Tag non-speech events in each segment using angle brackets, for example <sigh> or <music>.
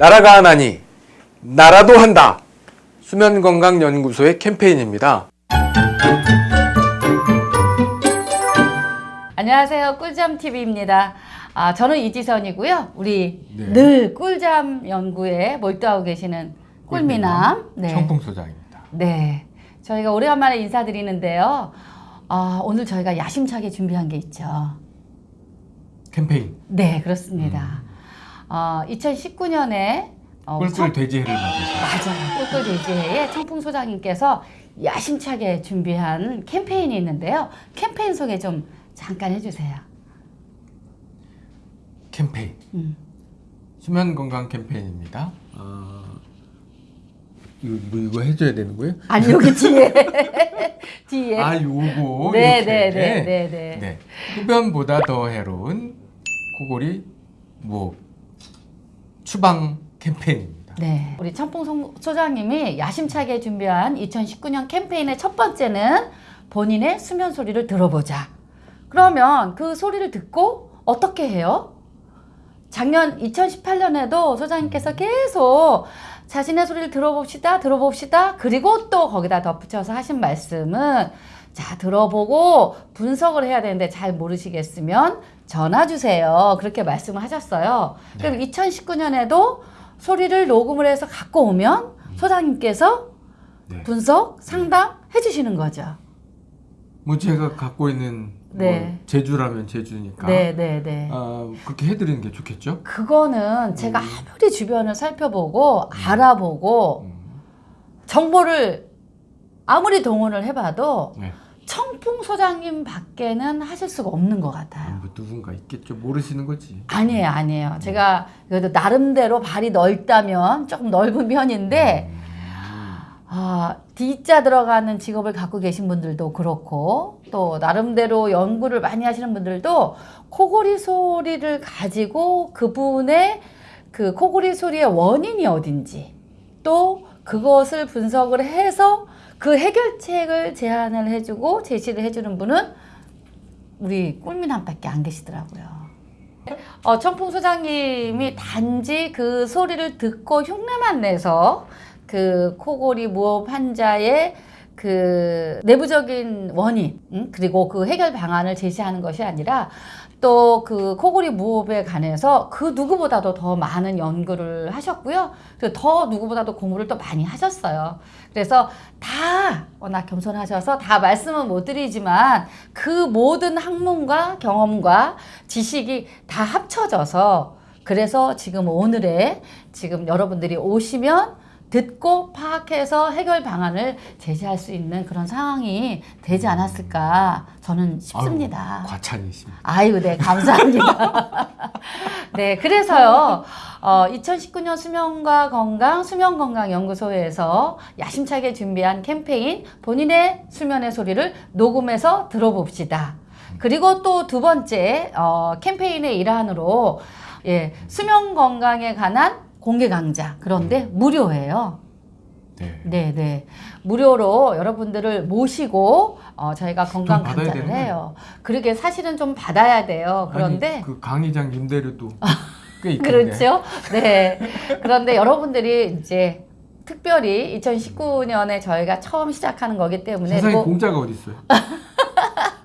나라가 하나니 나라도 한다. 수면건강연구소의 캠페인입니다. 안녕하세요. 꿀잠 TV입니다. 아, 저는 이지선이고요. 우리 네. 늘 꿀잠 연구에 몰두하고 계시는 꿀미남. 네. 청풍소장입니다. 네. 저희가 오래간만에 인사드리는데요. 아, 오늘 저희가 야심차게 준비한 게 있죠. 캠페인 네, 그렇습니다. 어, 2019년에 어, 꿀꿀 돼지해를 맞으셔. 맞아요. 꿀꿀 돼지회에 청풍 소장님께서 야심차게 준비한 캠페인이 있는데요. 캠페인 소개 좀 잠깐 해주세요. 캠페인 음. 수면 건강 캠페인입니다. 어, 이거, 이거, 이거 해줘야 되는 거예요? 아니 여기 뒤에 <laughs> 뒤에 아 요거 네, 이렇게. 네, 네, 네, 네. 네. 흡연보다 더 해로운 코골이 뭐 추방 캠페인입니다. 네. 우리 청풍 소- 소장님이 야심차게 준비한 2019년 캠페인의 첫 번째는 본인의 수면 소리를 들어보자. 그러면 그 소리를 듣고 어떻게 해요? 작년 2018년에도 소장님께서 계속 자신의 소리를 들어봅시다, 들어봅시다. 그리고 또 거기다 덧붙여서 하신 말씀은 자, 들어보고 분석을 해야 되는데 잘 모르시겠으면 전화 주세요. 그렇게 말씀을 하셨어요. 그럼 2019년에도 소리를 녹음을 해서 갖고 오면 소장님께서 네. 분석, 상담 해주시는 거죠. 뭐 제가 갖고 있는 네. 뭐 제주라면 제주니까 네, 네, 네. 아, 그렇게 해드리는 게 좋겠죠? 그거는 제가 음. 아무리 주변을 살펴보고 알아보고 음, 정보를 아무리 동원을 해봐도 네. 청풍 소장님 밖에는 하실 수가 없는 것 아, 같아요. 뭐 누군가 있겠죠. 모르시는 거지. 아니에요, 아니에요. 제가 그래도 나름대로 발이 넓다면 조금 넓은 편인데, 음, 아, D자 들어가는 직업을 갖고 계신 분들도 그렇고, 또 나름대로 연구를 많이 하시는 분들도 코골이 소리를 가지고 그분의 그 코골이 소리의 원인이 어딘지, 또 그것을 분석을 해서 그 해결책을 제안을 해주고 제시를 해주는 분은 우리 꿀미남밖에 안 계시더라고요. 어, 청풍 소장님이 단지 그 소리를 듣고 흉내만 내서 그 코골이 무호흡 환자의 그 내부적인 원인 음, 그리고 그 해결 방안을 제시하는 것이 아니라 또 그 코골이 무호흡에 관해서 그 누구보다도 더 많은 연구를 하셨고요. 그리고 더 누구보다도 공부를 또 많이 하셨어요. 그래서 다 워낙 겸손하셔서 다 말씀은 못 드리지만 그 모든 학문과 경험과 지식이 다 합쳐져서 그래서 지금 오늘의 지금 여러분들이 오시면 듣고 파악해서 해결 방안을 제시할 수 있는 그런 상황이 되지 않았을까 저는 싶습니다. 아유, 과찬이십니다. 아이고, 네, 감사합니다. <laughs> 네, 그래서요, 어, 2019년 수면과 건강, 수면건강연구소에서 야심차게 준비한 캠페인, 본인의 수면의 소리를 녹음해서 들어봅시다. 그리고 또 두 번째, 어, 캠페인의 일환으로, 예, 수면 건강에 관한 공개 강좌. 그런데 무료예요. 네. 네, 네. 무료로 여러분들을 모시고 어, 저희가 건강 강좌를 해요. 그러게 사실은 좀 받아야 돼요. 그런데 아니, 그 강의장 임대료도 <laughs> 꽤. 그렇죠. 네. 그런데 여러분들이 이제 특별히 2019년에 저희가 처음 시작하는 거기 때문에 세상에 뭐- 공짜가 어디 있어요? <laughs>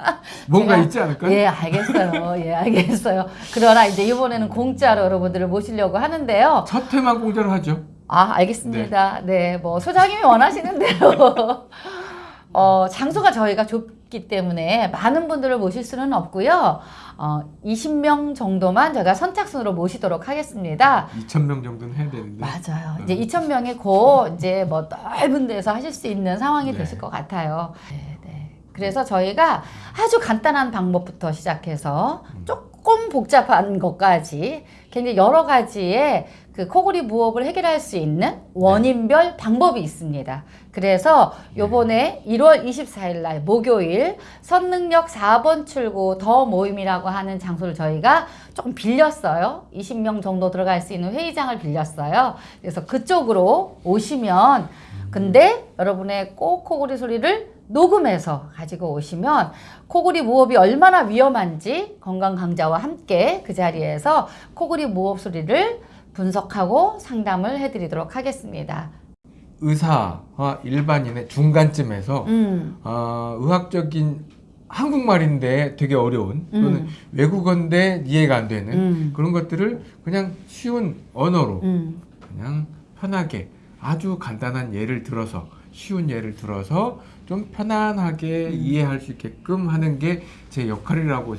<laughs> 뭔가 제가- 있지 않을까요? 예, 알겠어요. 예, 알겠어요. 그러나 이제 이번에는 공짜로 여러분들을 모시려고 하는데요. 첫 회만 공짜로 하죠. 아, 알겠습니다. 네, 뭐 소장님이 원하시는 대로 <laughs> 어, 장소가 저희가 좁기 때문에 많은 분들을 모실 수는 없고요. 어, 20명 정도만 제가 선착순으로 모시도록 하겠습니다. 2천 명 정도는 해야 되는데. 맞아요. 음. 이제 2,000명이 곧 이제 뭐 넓은 데서 하실 수 있는 상황이 네. 되실 것 같아요. 네, 네. 그래서 저희가 아주 간단한 방법부터 시작해서 음. 조금 복잡한 것까지 굉장히 여러 가지의 그 코골이 무호흡을 해결할 수 있는 원인별 방법이 있습니다. 그래서 요번에 1월 24일 날 목요일 선능력 4번 출구 더 모임이라고 하는 장소를 저희가 조금 빌렸어요. 20명 정도 들어갈 수 있는 회의장을 빌렸어요. 그래서 그쪽으로 오시면 근데 여러분의 꼭 코골이 소리를 녹음해서 가지고 오시면 코골이 무호흡이 얼마나 위험한지 건강 강좌와 함께 그 자리에서 코골이 무호흡 소리를 분석하고 상담을 해드리도록 하겠습니다. 의사와 일반인의 중간쯤에서 음, 어, 의학적인 한국말인데 되게 어려운 또는 음. 외국어인데 이해가 안 되는 음. 그런 것들을 그냥 쉬운 언어로 음, 그냥 편하게 아주 간단한 예를 들어서 쉬운 예를 들어서 좀 편안하게 음. 이해할 수 있게끔 하는 게 제 역할이라고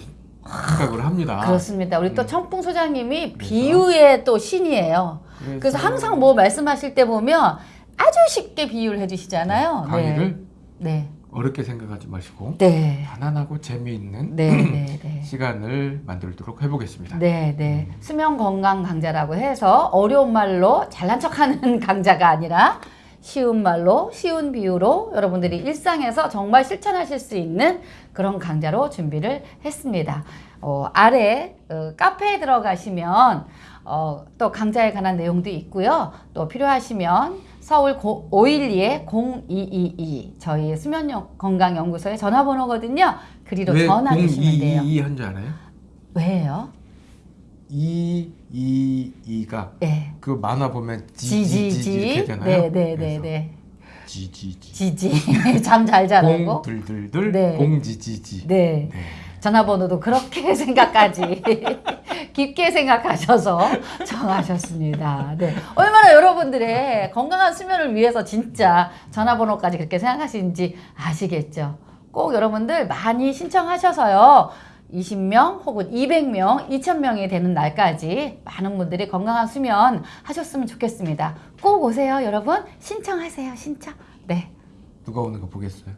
생각을 합니다. 그렇습니다. 우리 또 음. 청풍 소장님이 그래서? 비유의 또 신이에요. 그래서 항상 뭐 말씀하실 때 보면 아주 쉽게 비유를 해주시잖아요. 강의를 네. 어렵게 생각하지 마시고 네. 편안하고 재미있는 네. 네. <clears throat> 네. 시간을 만들도록 해보겠습니다. 네, 네. 수면 건강 강좌라고 해서 어려운 말로 잘난 척하는 <laughs> 강좌가 아니라 쉬운 말로 쉬운 비유로 여러분들이 일상에서 정말 실천하실 수 있는 그런 강좌로 준비를 했습니다. 어, 아래 어, 카페에 들어가시면 어, 또 강좌에 관한 내용도 있고요. 또 필요하시면 서울 512에 0222 저희 수면 건강연구소의 전화번호거든요. 그리로 왜 전화 주시면 돼요. 0222 한줄 알아요? 왜요? 222가 네. 그 만화 보면 지지지. 이렇게 되잖아요. 네네네네. 지지지. 지지. <laughs> 잠 잘 자라고. 공 둘둘둘 네. 공지지지. 네. 네. 전화번호도 그렇게 <laughs> 생각까지 <laughs> 깊게 생각하셔서 정하셨습니다. 네. 얼마나 여러분들의 건강한 수면을 위해서 진짜 전화번호까지 그렇게 생각하시는지 아시겠죠? 꼭 여러분들 많이 신청하셔서요. 20명 혹은 200명, 2000명이 되는 날까지 많은 분들이 건강한 수면 하셨으면 좋겠습니다. 꼭 오세요, 여러분. 신청하세요, 신청. 네. 누가 오는 거 보겠어요?